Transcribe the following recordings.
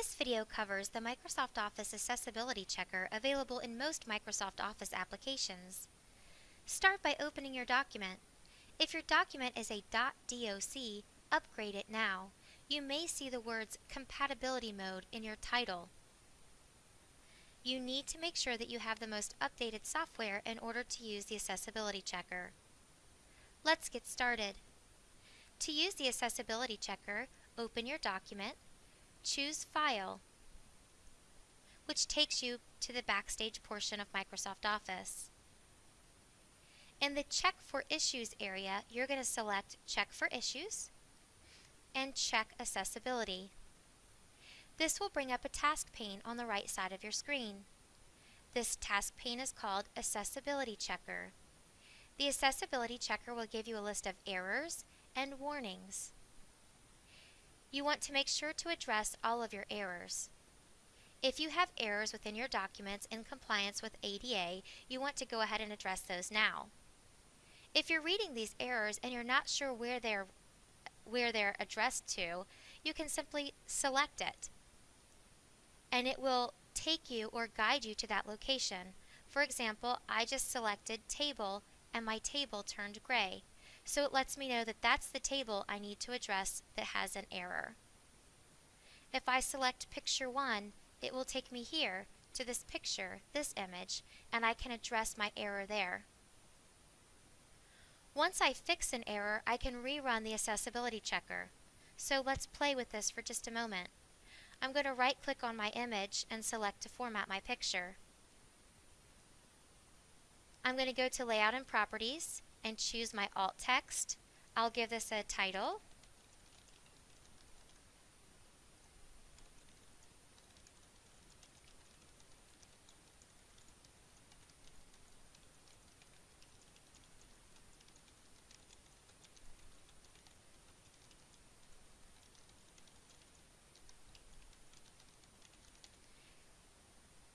This video covers the Microsoft Office Accessibility Checker available in most Microsoft Office applications. Start by opening your document. If your document is a .doc, upgrade it now. You may see the words Compatibility Mode in your title. You need to make sure that you have the most updated software in order to use the Accessibility Checker. Let's get started. To use the Accessibility Checker, open your document, choose File, which takes you to the Backstage portion of Microsoft Office. In the Check for Issues area, you're going to select Check for Issues and Check Accessibility. This will bring up a task pane on the right side of your screen. This task pane is called Accessibility Checker. The Accessibility Checker will give you a list of errors and warnings. You want to make sure to address all of your errors. If you have errors within your documents in compliance with ADA, you want to go ahead and address those now. If you're reading these errors and you're not sure where they're where they're addressed to, you can simply select it. And it will take you or guide you to that location. For example, I just selected table and my table turned gray. So it lets me know that that's the table I need to address that has an error. If I select picture 1, it will take me here to this picture, this image, and I can address my error there. Once I fix an error, I can rerun the accessibility checker. So let's play with this for just a moment. I'm going to right click on my image and select to format my picture. I'm going to go to Layout and Properties and choose my alt text. I'll give this a title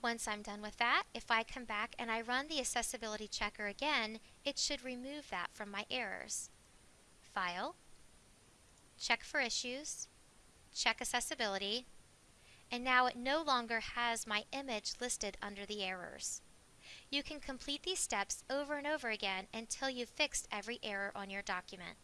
Once I'm done with that, if I come back and I run the accessibility checker again, it should remove that from my errors. File, check for issues, check accessibility, and now it no longer has my image listed under the errors. You can complete these steps over and over again until you've fixed every error on your document.